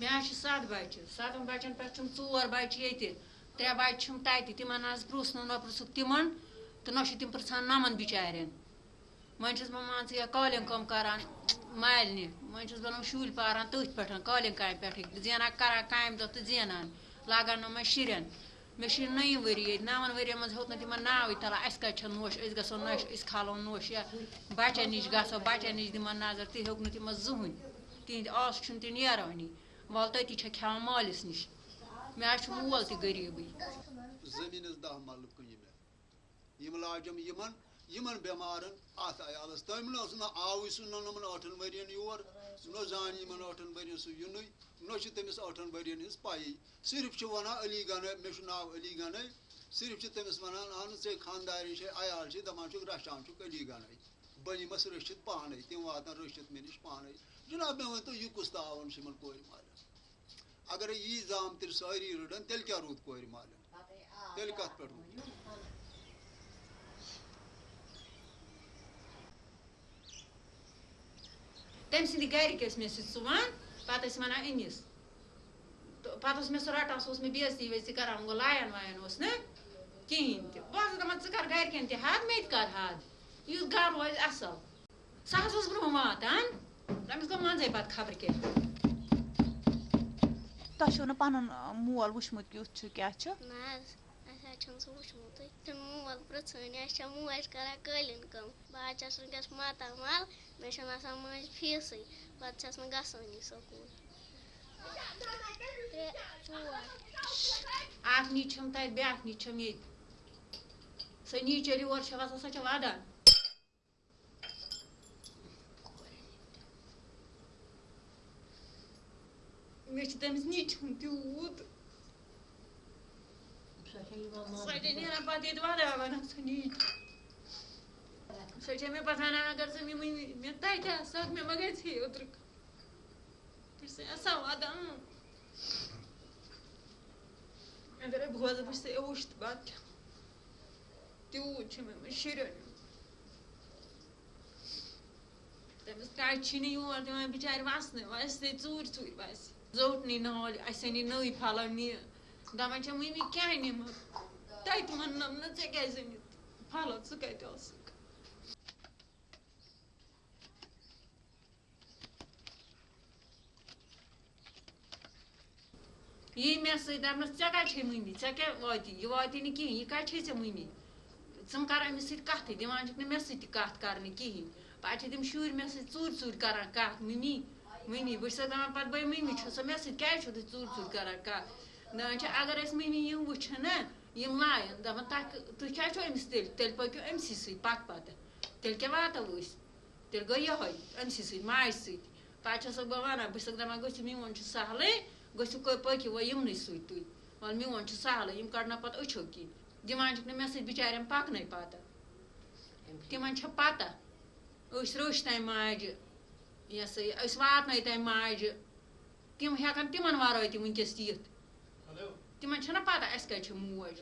مےٚ حظ چھِ سَتھ بَچہِ سَتَن بَچَن پٮ۪ٹھ چھِم ژور بَچہِ ییٚتہِ ترٛےٚ بَچہِ چھِم تَتہِ تِمَن حظ پرٛژھ نہٕ نہ پرٛژھُکھ تِمَن تہٕ نہ چھِ تِم پِرٛژھان نَمَن بِچارٮ۪ن وۄنۍ چھَس بہٕ مان ژٕ یہِ قٲلیٖن کٲم کَران مالنہِ وۄنۍ چھَس بہٕ شُرۍ پاران تٔتھۍ پٮ۪ٹھ قٲلیٖن کامہِ پٮ۪ٹھٕے زینان کَران کامہِ دۄہ تہٕ زینان لاگان نہٕ مےٚ شُرٮ۪ن مےٚ چھِ نٔیِم ؤری ییٚتہِ نَوَن ؤرِیَن منٛز ہیوٚت نہٕ تِمَن ناوٕے تَلان اَسہِ کَتہِ چھےٚ نوش أسۍ گژھو نۄشہِ أسۍ کھالو نوش یا بَچَن نِش گژھو بَچَن نِش دِمَن نظر تہِ ہیوٚک نہٕ تِمَن زٕہٕنۍ تِہِنٛدِ آسہٕ چھُنہٕ تہِ نیرٲنی وَلہٕ تٔتی چھےٚ کھٮ۪وان مٲلِس نِش مےٚ حظ چھُ مول تہِ غریٖبٕے زٔمیٖنَس دَہ مَلہٕ کٕنہِ مےٚ یِم لاجَم یِمَن یِمَن بٮ۪مارَن اَتھ عیالَس تٔمۍ نہٕ اوس نہٕ آوٕے سُہ نہٕ یِمَن ٲٹھَن ؤرِیَن یور نہ زانہِ یِمَن ٲٹھَن ؤرِیَن سُہ یِنُے نہ چھِ تٔمِس ٲٹھَن ؤرِیَن ہِنٛز پَیی صرف چھِ وَنان علی گَنَے مےٚ چھُ ناو علی گَنَے صرف چھِ تٔمِس وَنان اہن ژےٚ خاندارٮ۪ن چھے عیال چھِ دَپان چھُکھ رَچھان چھُکھ علی گَنَے بہٕ نِمَس رٔچھِتھ پانَے تِم واتَن رٔچھِتھ مےٚ نِش پانَے۔ جِناب مےٚ ؤنۍتو یہِ کُس تاوُن چھِ یِمَن کورِ مالٮ۪ن اگرے یی زامتٕرۍ سٲری رٔڑَن تیٚلہِ کیٛاہ روٗد کورِ مالٮ۪ن تیٚلہِ کَتھ پٮ۪ٹھ روٗد۔ تٔمۍ سٕنٛدِ گَرِکۍ ٲسۍ مےٚ سۭتۍ سُوان پَتہٕ ٲسۍ وَنان أمِس تہٕ پَتہٕ اوس مےٚ سُہ رَٹان سُہ اوس مےٚ بےزتی ویزتی کَران گوٚو لایَن وایَن اوس نہٕ کِہیٖنۍ تہِ بہٕ ٲسٕس دَپان ژٕ کَر گَرِکٮ۪ن تہِ حد مےٚ تہِ کَر حد یُتھ گَرٕ روزِ اَصٕل سُہ حظ اوس برٛونٛہہ واتان تٔمِس گوٚو منٛزَے پَتہٕ خبرٕ کیٛاہ تۄہہِ چھُو نہٕ پَنُن مول وٕچھمُت کیُتھ چھُ کیٛاہ چھُ نہ حظ اَسہِ حظ چھُنہٕ سُہ وٕچھمُتٕے چھُنہٕ مول پرٛژھٲنی اَسہِ چھےٚ موج کَران قٲلیٖن کٲم بہٕ حظ چھَس وٕنکٮ۪س ماتامال مےٚ چھَنہٕ آسان مٔنٛزۍ فیٖسٕے پَتہٕ چھَس نہٕ گژھٲنی سکوٗل ترٛےٚ ژور اَکھ نِچ چھَم تَتہِ بیٛاکھ نِچ چھَم ییٚتہِ سۄ نیٖچ ییٚلہِ یور چھےٚ وَسان سۄ چھےٚ وَدان مےٚ چھِ تٔمِس نیٖچ ہُنٛد تیوٗت سۄ چھےٚ نیران پَتہٕ ییٚتہِ وَدان وَدان سۄ نیٖچ سۄ چھےٚ مےٚ پَتہٕ وَنان اگر ژٕ مےٚ ؤنۍ مےٚ تَتہِ آسہٕ مےٚ ما گژھِ ہے اوترٕ بہٕ چھَس آسان وَدان اگرے بہٕ روزٕ بہٕ چھَس اوٚش تہٕ بَتہٕ کھٮ۪مہٕ تیوٗت چھُ مےٚ مےٚ شُرٮ۪ن تٔمِس کَتہِ چھِ نہٕ یور دِوان بِچارِ وَسنہٕ وَسہِ ژوٗرِ ژوٗرِ وَسہِ زوٚٹنٕے نالہِ اَسہِ أنی نٔے پھَلٲنۍ نہِ دَپان چھےٚ مٔمی کیٛاہ نِمہٕ تَتہِ وَننَم نہ ژےٚ کیٛازِ أنِتھ پھَلہٕ ژٕ کَتہِ ٲسٕکھ یی مےٚ سۭتۍ دَپنَس ژےٚ کَتہِ چھے مٔمی ژےٚ کیٛاہ واتی یہِ واتی نہٕ کِہیٖنۍ یہِ کَتہِ چھے ژےٚ مٔمی ژٕ کَر أمِس سۭتۍ کَتھٕے دِوان چھِکھ نہٕ مےٚ سۭتۍ تہِ کَتھ کَرنہٕ کِہیٖنۍ پَتہٕ چھِ تِم شُرۍ مےٚ سۭتۍ ژوٗرِ ژوٗرِ کَران کَتھ مٔمی مٔمی بہٕ چھَسَکھ دَپان پَتہٕ بٔے مٔمی چھُ سۄ مےٚ سۭتۍ کیٛازِ چھُو تُہۍ ژوٗرِ ژوٗرِ کَران کَتھ دَپان چھِ اگر أسۍ مٔمی یِم وٕچھن نہ یِم لایَن دَپان تۄہہِ تُہۍ کیٛازِ چھُو أمِس تیٚلہِ تیٚلہِ پٔکِو أمسٕے سۭتۍ پَتہٕ پَتہٕ تیٚلہِ کیٛاہ واتو أسۍ تیٚلہِ گوٚو یِہوٚے أمسٕے سۭتۍ ماجہِ سۭتۍ پَتہٕ چھَسَکھ بہٕ وَنان بہٕ چھَسَکھ دَپان گٔژھِو میون چھُ سہلٕے گٔژھِو پٔکِو وۄنۍ یِمنٕے سۭتۍ تُہۍ وَلہٕ میون چھُ سہلٕے یِم کَڑنو پَتہٕ أچھو کِنۍ دِوان چھِکھ نہٕ مےٚ سۭتۍ بِچارٮ۪ن پَکنَے پَتہٕ تِمَن چھےٚ پَتہ أسۍ رٔچھۍ تَمہِ ماجہِ یہِ ہسا یہِ أسۍ واتنٲے تَمہِ ماجہِ تِم ہٮ۪کَن تِمَن وَرٲے تہِ وٕنۍکٮ۪س یِتھ تِمَن چھَنہ پَتہ اَسہِ کَتہِ چھِ موج